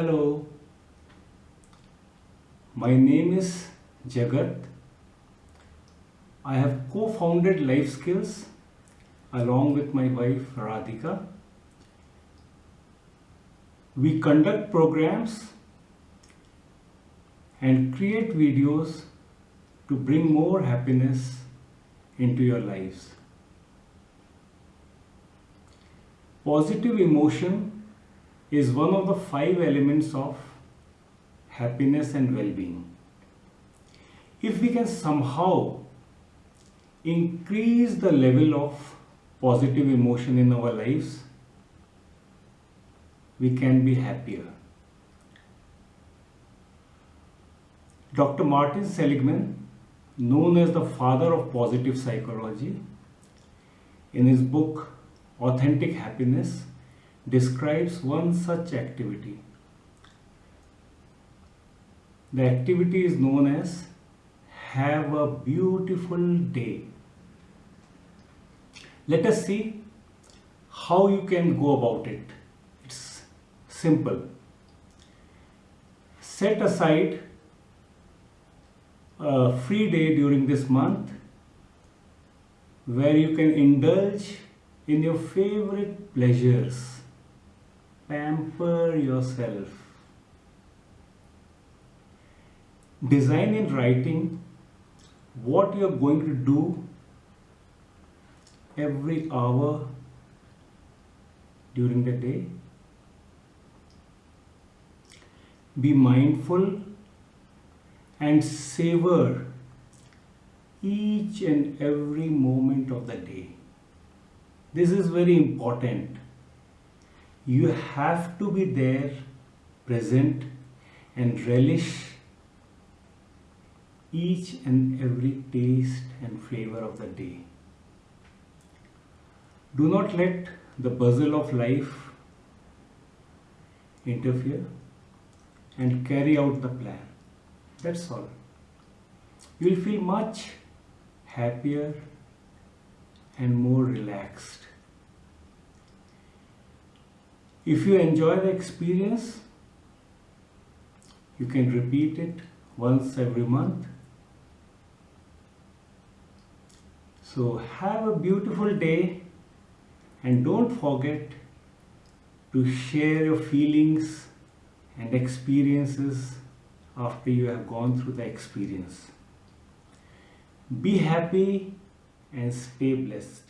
Hello, my name is Jagat. I have co-founded Life Skills along with my wife Radhika. We conduct programs and create videos to bring more happiness into your lives. Positive emotion is one of the five elements of happiness and well-being. If we can somehow increase the level of positive emotion in our lives, we can be happier. Dr. Martin Seligman, known as the father of positive psychology, in his book Authentic Happiness, describes one such activity. The activity is known as Have a Beautiful Day. Let us see how you can go about it. It's simple. Set aside a free day during this month where you can indulge in your favorite pleasures. Pamper yourself. Design in writing what you're going to do every hour during the day. Be mindful and savor each and every moment of the day. This is very important. You have to be there, present, and relish each and every taste and flavor of the day. Do not let the bustle of life interfere and carry out the plan. That's all. You'll feel much happier and more relaxed. If you enjoy the experience, you can repeat it once every month. So have a beautiful day and don't forget to share your feelings and experiences after you have gone through the experience. Be happy and stay blessed.